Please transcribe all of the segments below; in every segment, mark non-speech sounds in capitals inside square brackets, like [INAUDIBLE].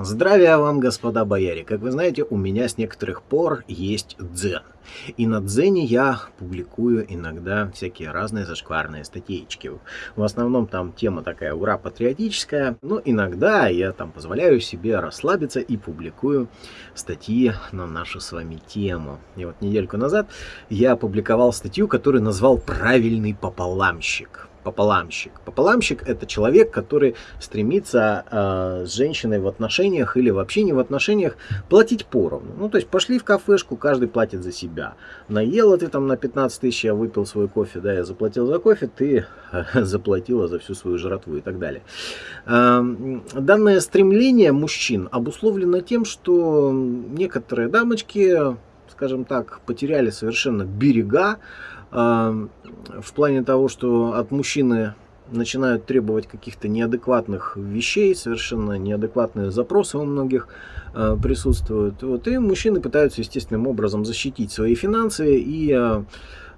Здравия вам, господа бояре! Как вы знаете, у меня с некоторых пор есть дзен. И на дзене я публикую иногда всякие разные зашкварные статейки. В основном там тема такая ура патриотическая, но иногда я там позволяю себе расслабиться и публикую статьи на нашу с вами тему. И вот недельку назад я опубликовал статью, которую назвал «Правильный пополамщик» пополамщик. Пополамщик это человек, который стремится э, с женщиной в отношениях или вообще не в отношениях платить поровну. Ну, то есть пошли в кафешку, каждый платит за себя. Наела ты там на 15 тысяч, я выпил свой кофе, да, я заплатил за кофе, ты э, [LAUGHS] заплатила за всю свою жратву и так далее. Э, данное стремление мужчин обусловлено тем, что некоторые дамочки, скажем так, потеряли совершенно берега, в плане того, что от мужчины начинают требовать каких-то неадекватных вещей, совершенно неадекватные запросы у многих э, присутствуют. Вот, и мужчины пытаются естественным образом защитить свои финансы и Э,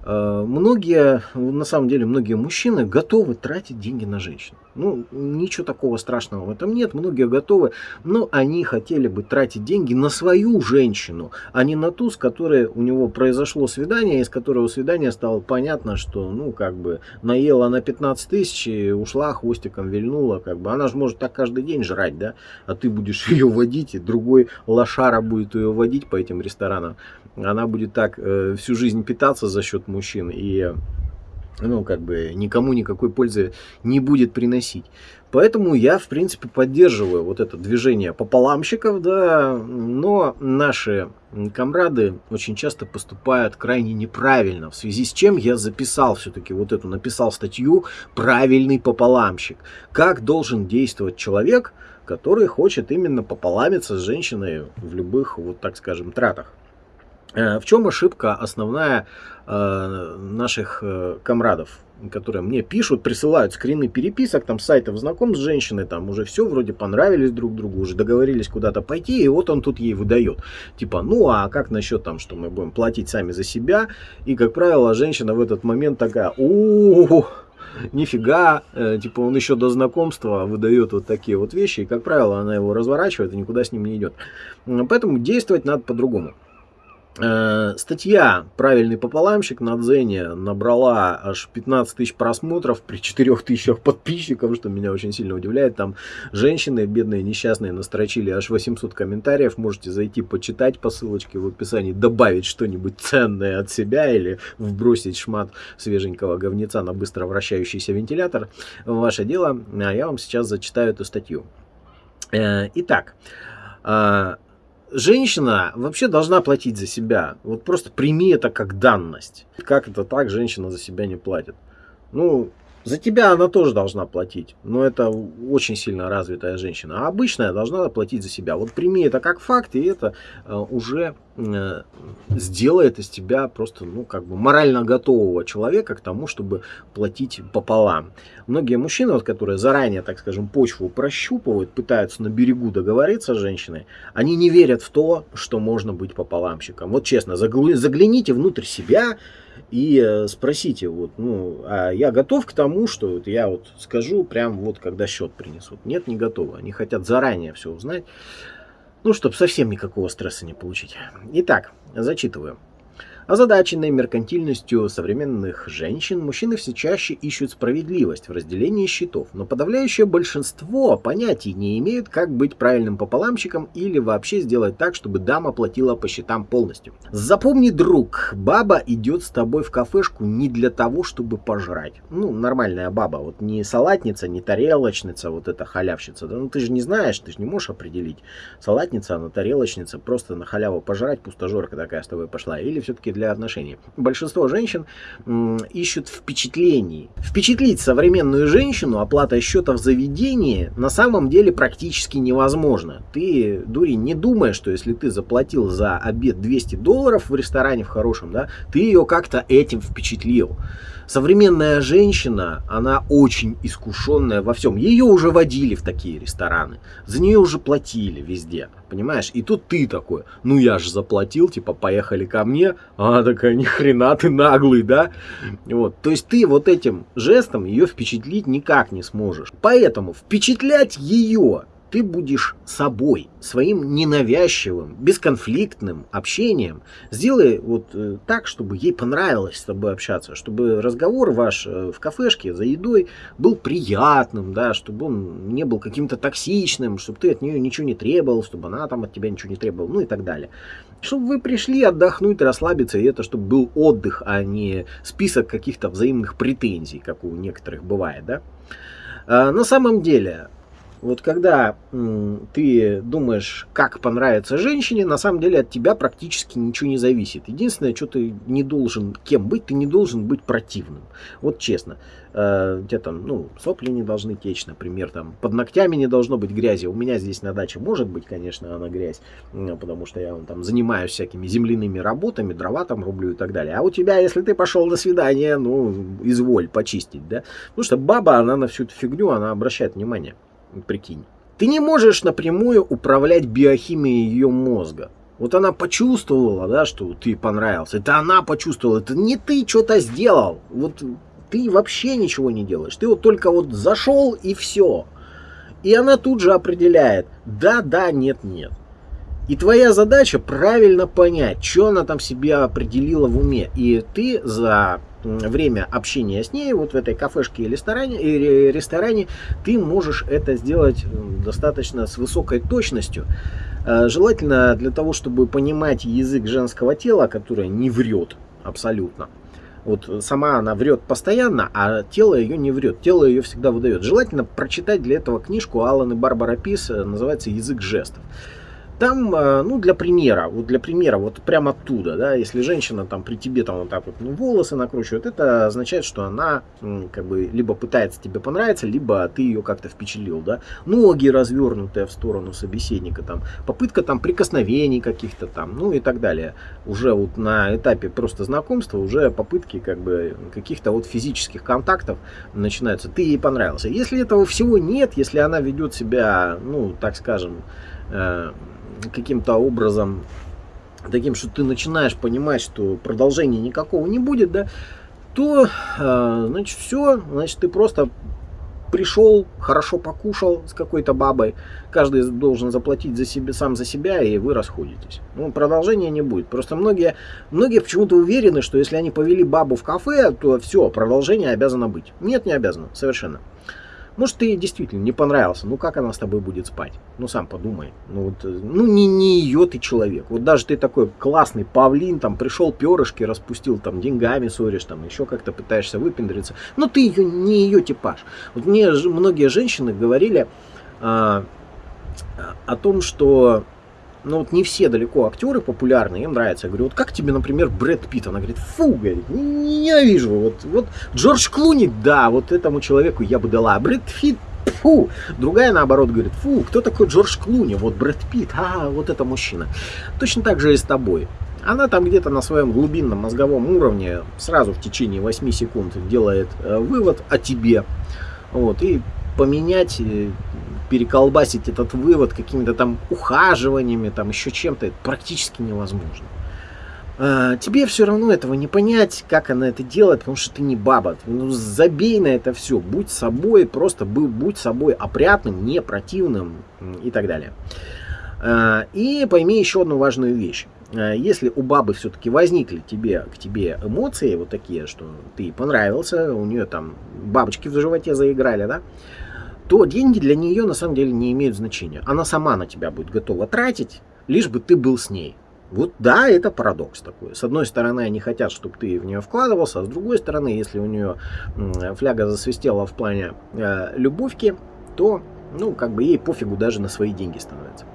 многие, на самом деле, многие мужчины готовы тратить деньги на женщин. Ну, ничего такого страшного в этом нет, многие готовы, но они хотели бы тратить деньги на свою женщину, а не на ту, с которой у него произошло свидание, из которого свидания стало понятно, что, ну, как бы, наела на 15 тысяч и ушла, хвостиком вильнула, как бы, она же может так каждый день жрать, да, а ты будешь [LAUGHS] ее водить, и другой лошара будет ее водить по этим ресторанам, она будет так э, всю жизнь питаться за счет мужчин и ну, как бы никому никакой пользы не будет приносить. Поэтому я, в принципе, поддерживаю вот это движение пополамщиков, да, но наши комрады очень часто поступают крайне неправильно, в связи с чем я записал все-таки вот эту, написал статью «Правильный пополамщик». Как должен действовать человек, который хочет именно пополамиться с женщиной в любых, вот так скажем, тратах. Э, в чем ошибка основная э, наших э, комрадов, которые мне пишут, присылают скрины переписок, там сайтов знаком с женщиной, там уже все вроде понравились друг другу, уже договорились куда-то пойти, и вот он тут ей выдает. Типа, ну а как насчет там, что мы будем платить сами за себя? И, как правило, женщина в этот момент такая, у нифига, типа он еще до знакомства выдает вот такие вот вещи, и, как правило, она его разворачивает и никуда с ним не идет. Поэтому действовать надо по-другому. Э, статья «Правильный пополамщик» на Дзене набрала аж 15 тысяч просмотров при 4 тысячах подписчиков, что меня очень сильно удивляет. Там женщины бедные, несчастные настрочили аж 800 комментариев. Можете зайти почитать по ссылочке в описании, добавить что-нибудь ценное от себя или вбросить шмат свеженького говнеца на быстро вращающийся вентилятор. Ваше дело, а я вам сейчас зачитаю эту статью. Э, итак, а, женщина вообще должна платить за себя. Вот просто прими это как данность. Как это так женщина за себя не платит? Ну, за тебя она тоже должна платить, но это очень сильно развитая женщина. А обычная должна платить за себя. Вот прими это как факт, и это э, уже сделает из тебя просто, ну, как бы морально готового человека к тому, чтобы платить пополам. Многие мужчины, вот, которые заранее, так скажем, почву прощупывают, пытаются на берегу договориться с женщиной, они не верят в то, что можно быть пополамщиком. Вот честно, загляните внутрь себя, и э, спросите, вот, ну, а я готов к тому, что вот я вот скажу прям вот, когда счет принесут. Нет, не готовы. Они хотят заранее все узнать, ну, чтобы совсем никакого стресса не получить. Итак, зачитываю. Озадаченные меркантильностью современных женщин, мужчины все чаще ищут справедливость в разделении счетов, но подавляющее большинство понятий не имеют, как быть правильным пополамщиком или вообще сделать так, чтобы дама платила по счетам полностью. Запомни, друг, баба идет с тобой в кафешку не для того, чтобы пожрать. Ну, нормальная баба, вот не салатница, не тарелочница, вот эта халявщица. Да? Ну, ты же не знаешь, ты же не можешь определить, салатница она, тарелочница, просто на халяву пожрать, пустожорка такая с тобой пошла, или все-таки для отношений. Большинство женщин ищут впечатлений. Впечатлить современную женщину оплатой счета в заведении на самом деле практически невозможно. Ты, дури, не думай, что если ты заплатил за обед 200 долларов в ресторане в хорошем, да, ты ее как-то этим впечатлил. Современная женщина, она очень искушенная во всем. Ее уже водили в такие рестораны. За нее уже платили везде. Понимаешь? И тут ты такой, ну я же заплатил, типа, поехали ко мне. А она такая, ни хрена ты наглый, да? Вот. То есть ты вот этим жестом ее впечатлить никак не сможешь. Поэтому впечатлять ее ты будешь собой, своим ненавязчивым, бесконфликтным общением. Сделай вот э, так, чтобы ей понравилось с тобой общаться, чтобы разговор ваш э, в кафешке за едой был приятным, да, чтобы он не был каким-то токсичным, чтобы ты от нее ничего не требовал, чтобы она там от тебя ничего не требовала, ну и так далее. Чтобы вы пришли отдохнуть, расслабиться, и это чтобы был отдых, а не список каких-то взаимных претензий, как у некоторых бывает, да. А, на самом деле, вот когда ты думаешь, как понравится женщине, на самом деле от тебя практически ничего не зависит. Единственное, что ты не должен кем быть, ты не должен быть противным. Вот честно. Э, где там, ну, сопли не должны течь, например, там, под ногтями не должно быть грязи. У меня здесь на даче может быть, конечно, она грязь, потому что я там занимаюсь всякими земляными работами, дрова там рублю и так далее. А у тебя, если ты пошел на свидание, ну, изволь почистить, да? Потому что баба, она на всю эту фигню, она обращает внимание прикинь. Ты не можешь напрямую управлять биохимией ее мозга. Вот она почувствовала, да, что ты понравился. Это она почувствовала. Это не ты что-то сделал. Вот ты вообще ничего не делаешь. Ты вот только вот зашел и все. И она тут же определяет, да, да, нет, нет. И твоя задача правильно понять, что она там себе определила в уме. И ты за время общения с ней, вот в этой кафешке или ресторане, ресторане, ты можешь это сделать достаточно с высокой точностью. Э, желательно для того, чтобы понимать язык женского тела, которое не врет абсолютно. Вот сама она врет постоянно, а тело ее не врет. Тело ее всегда выдает. Желательно прочитать для этого книжку Алан и Барбара Пис, э, называется «Язык жестов». Там, э, ну, для примера, вот для примера, вот прямо оттуда, да, если женщина там при тебе там вот так вот ну, волосы накручивает, это означает, что она как бы либо пытается тебе понравиться, либо ты ее как-то впечатлил, да. Ноги развернутые в сторону собеседника, там, попытка там прикосновений каких-то там, ну и так далее. Уже вот на этапе просто знакомства, уже попытки как бы каких-то вот физических контактов начинаются. Ты ей понравился. Если этого всего нет, если она ведет себя, ну, так скажем, каким-то образом таким, что ты начинаешь понимать, что продолжения никакого не будет, да, то, э, значит, все, значит, ты просто пришел, хорошо покушал с какой-то бабой, каждый должен заплатить за себя, сам за себя, и вы расходитесь. Ну, продолжения не будет. Просто многие, многие почему-то уверены, что если они повели бабу в кафе, то все, продолжение обязано быть. Нет, не обязано, совершенно. Может, ты действительно не понравился, ну как она с тобой будет спать? Ну сам подумай. Ну, вот, ну не, не ее ты человек. Вот даже ты такой классный павлин, там пришел перышки, распустил, там деньгами ссоришь, там еще как-то пытаешься выпендриться. Но ты ее, не ее типаж. Вот мне многие женщины говорили а, о том, что ну вот не все далеко актеры популярные, им нравится. Я говорю, вот как тебе, например, Брэд Питт? Она говорит, фу, говорит, ненавижу. Вот, вот Джордж Клуни, да, вот этому человеку я бы дала. А Брэд Питт, фу. Другая, наоборот, говорит, фу, кто такой Джордж Клуни? Вот Брэд Питт, а, вот это мужчина. Точно так же и с тобой. Она там где-то на своем глубинном мозговом уровне сразу в течение 8 секунд делает э, вывод о тебе. Вот, и поменять э, переколбасить этот вывод какими-то там ухаживаниями, там еще чем-то, это практически невозможно. А, тебе все равно этого не понять, как она это делает, потому что ты не баба. Ну, забей на это все, будь собой, просто будь собой опрятным, не противным и так далее. А, и пойми еще одну важную вещь. А, если у бабы все-таки возникли тебе, к тебе эмоции вот такие, что ты понравился, у нее там бабочки в животе заиграли, да, то деньги для нее на самом деле не имеют значения. Она сама на тебя будет готова тратить, лишь бы ты был с ней. Вот да, это парадокс такой. С одной стороны, они хотят, чтобы ты в нее вкладывался, а с другой стороны, если у нее фляга засвистела в плане э, любовки, то, ну, как бы ей пофигу даже на свои деньги становится.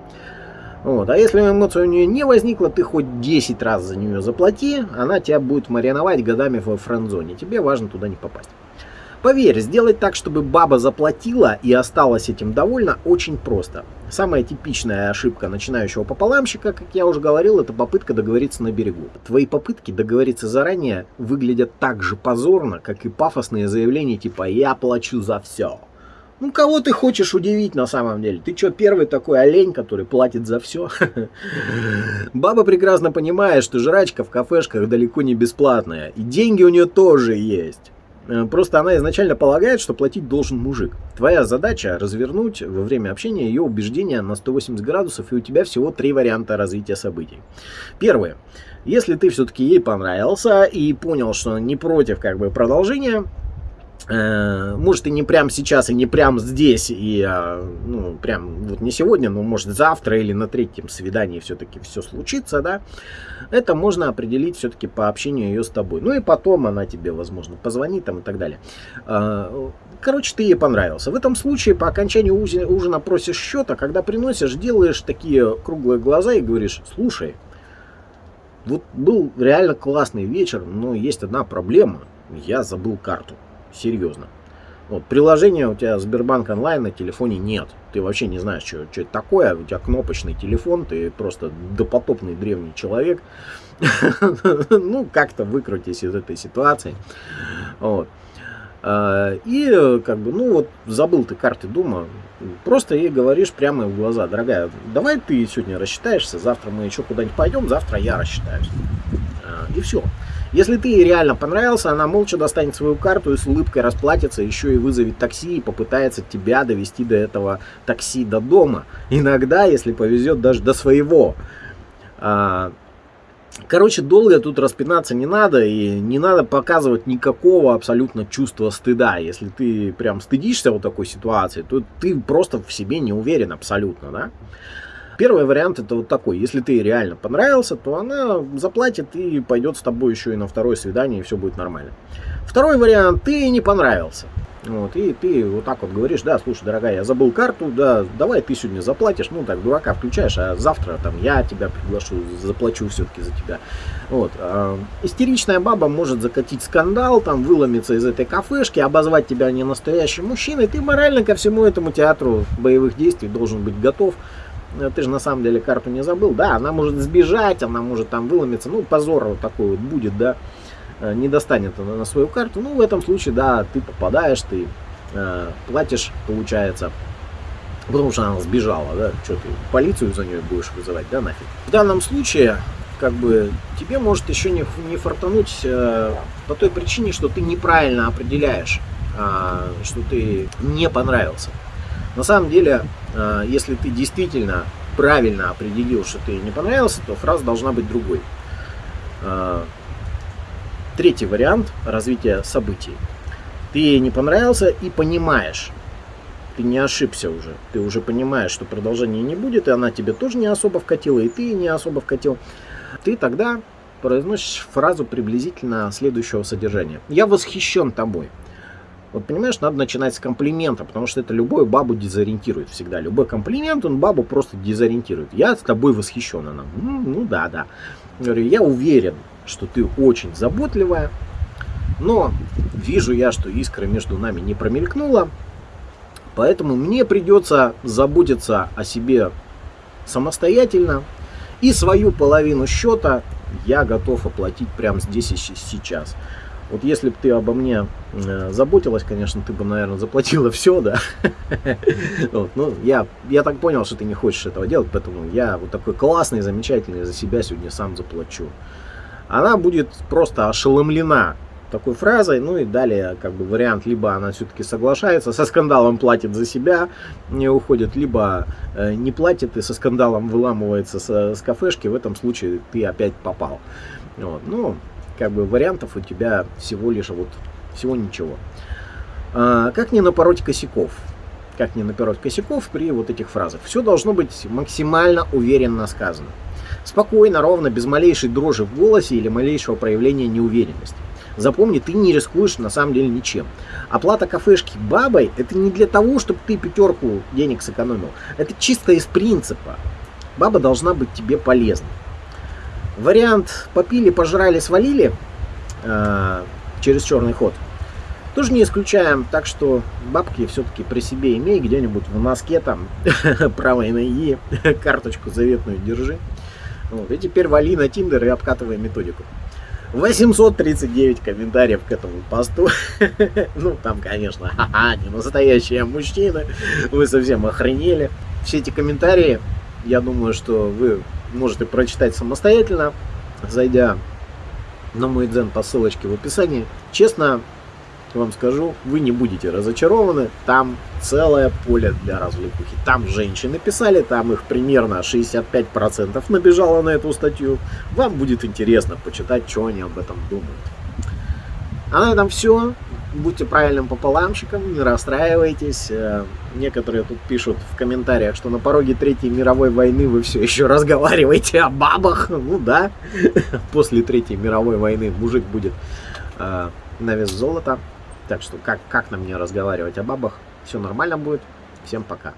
Вот. А если эмоция у нее не возникла, ты хоть 10 раз за нее заплати, она тебя будет мариновать годами в френд-зоне. Тебе важно туда не попасть. Поверь, сделать так, чтобы баба заплатила и осталась этим довольна, очень просто. Самая типичная ошибка начинающего пополамщика, как я уже говорил, это попытка договориться на берегу. Твои попытки договориться заранее выглядят так же позорно, как и пафосные заявления типа «я плачу за все». Ну, кого ты хочешь удивить на самом деле? Ты что, первый такой олень, который платит за все? [LAUGHS] Баба прекрасно понимает, что жрачка в кафешках далеко не бесплатная. И деньги у нее тоже есть. Э, просто она изначально полагает, что платить должен мужик. Твоя задача развернуть во время общения ее убеждения на 180 градусов, и у тебя всего три варианта развития событий. Первое. Если ты все-таки ей понравился и понял, что не против как бы продолжения, может и не прямо сейчас, и не прямо здесь, и а, ну, прям вот не сегодня, но может завтра или на третьем свидании все-таки все случится, да, это можно определить все-таки по общению ее с тобой. Ну и потом она тебе, возможно, позвонит там и так далее. А, короче, ты ей понравился. В этом случае по окончанию ужина просишь счета, когда приносишь, делаешь такие круглые глаза и говоришь, слушай, вот был реально классный вечер, но есть одна проблема, я забыл карту. Серьезно. Вот, приложения у тебя Сбербанк онлайн на телефоне нет. Ты вообще не знаешь, что, что это такое. У тебя кнопочный телефон, ты просто допотопный древний человек. [LAUGHS] Ну, как-то выкрутись из этой ситуации. А, и как бы, ну вот, забыл ты карты дома, просто ей говоришь прямо в глаза, дорогая, давай ты сегодня рассчитаешься, завтра мы еще куда-нибудь пойдем, завтра я рассчитаюсь. А, и все. Если ты ей реально понравился, она молча достанет свою карту и с улыбкой расплатится, еще и вызовет такси и попытается тебя довести до этого такси до дома. Иногда, если повезет, даже до своего. А, короче, долго тут распинаться не надо, и не надо показывать никакого абсолютно чувства стыда. Если ты прям стыдишься вот такой ситуации, то ты просто в себе не уверен абсолютно, да? Первый вариант это вот такой. Если ты реально понравился, то она заплатит и пойдет с тобой еще и на второе свидание, и все будет нормально. Второй вариант, ты не понравился. Вот, и ты вот так вот говоришь, да, слушай, дорогая, я забыл карту, да, давай ты сегодня заплатишь, ну так, дурака включаешь, а завтра там я тебя приглашу, заплачу все-таки за тебя. Вот, э, истеричная баба может закатить скандал, там, выломиться из этой кафешки, обозвать тебя не настоящим мужчиной, ты морально ко всему этому театру боевых действий должен быть готов, ты же на самом деле карту не забыл, да, она может сбежать, она может там выломиться, ну, позор вот такой вот будет, да, э, не достанет она на свою карту, ну, в этом случае, да, ты попадаешь, ты э, платишь, получается, потому что она сбежала, да, что ты полицию за нее будешь вызывать, да, нафиг. В данном случае, как бы, тебе может еще не, не фартануть э, по той причине, что ты неправильно определяешь, э, что ты не понравился. На самом деле, э, если ты действительно правильно определил, что ты не понравился, то фраза должна быть другой. Э, третий вариант развития событий. Ты не понравился и понимаешь, ты не ошибся уже. Ты уже понимаешь, что продолжения не будет, и она тебе тоже не особо вкатила, и ты не особо вкатил. Ты тогда произносишь фразу приблизительно следующего содержания. «Я восхищен тобой». Вот понимаешь, надо начинать с комплимента, потому что это любую бабу дезориентирует всегда. Любой комплимент, он бабу просто дезориентирует. Я с тобой восхищен. Она, ну, ну да, да. Говорю, я уверен, что ты очень заботливая, но вижу я, что искра между нами не промелькнула, поэтому мне придется заботиться о себе самостоятельно, и свою половину счета я готов оплатить прямо здесь и сейчас. Вот если бы ты обо мне э, заботилась, конечно, ты бы, наверное, заплатила все, да. [LAUGHS] ну, я, я так понял, что ты не хочешь этого делать, поэтому я вот такой классный, замечательный за себя сегодня сам заплачу. Она будет просто ошеломлена такой фразой, ну и далее как бы вариант, либо она все-таки соглашается, со скандалом платит за себя, не уходит, либо э, не платит и со скандалом выламывается с, с кафешки, в этом случае ты опять попал. Вот, ну, как бы вариантов у тебя всего лишь вот всего ничего. А, как не напороть косяков? Как не напороть косяков при вот этих фразах? Все должно быть максимально уверенно сказано. Спокойно, ровно, без малейшей дрожи в голосе или малейшего проявления неуверенности. Запомни, ты не рискуешь на самом деле ничем. Оплата кафешки бабой это не для того, чтобы ты пятерку денег сэкономил. Это чисто из принципа. Баба должна быть тебе полезной. Вариант попили, пожрали, свалили э, через черный ход. Тоже не исключаем, так что бабки все-таки при себе имей, где-нибудь в носке там, [LAUGHS] правой ноги, [LAUGHS] карточку заветную держи. Вот, и теперь вали на Тиндер и обкатывай методику. 839 комментариев к этому посту. [LAUGHS] ну, там, конечно, ха-ха, не настоящие мужчины. Вы совсем охренели. Все эти комментарии, я думаю, что вы можете прочитать самостоятельно, зайдя на мой дзен по ссылочке в описании. Честно, вам скажу, вы не будете разочарованы. Там целое поле для развлекухи. Там женщины писали, там их примерно 65% набежало на эту статью. Вам будет интересно почитать, что они об этом думают. А на этом все. Будьте правильным пополамщиком, не расстраивайтесь. Э, некоторые тут пишут в комментариях, что на пороге Третьей мировой войны вы все еще разговариваете о бабах. Ну да, [LAUGHS] после Третьей мировой войны мужик будет э, на вес золота. Так что как, как нам не разговаривать о бабах? Все нормально будет. Всем пока.